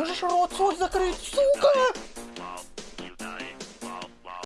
Можешь рот свой закрыть, сука!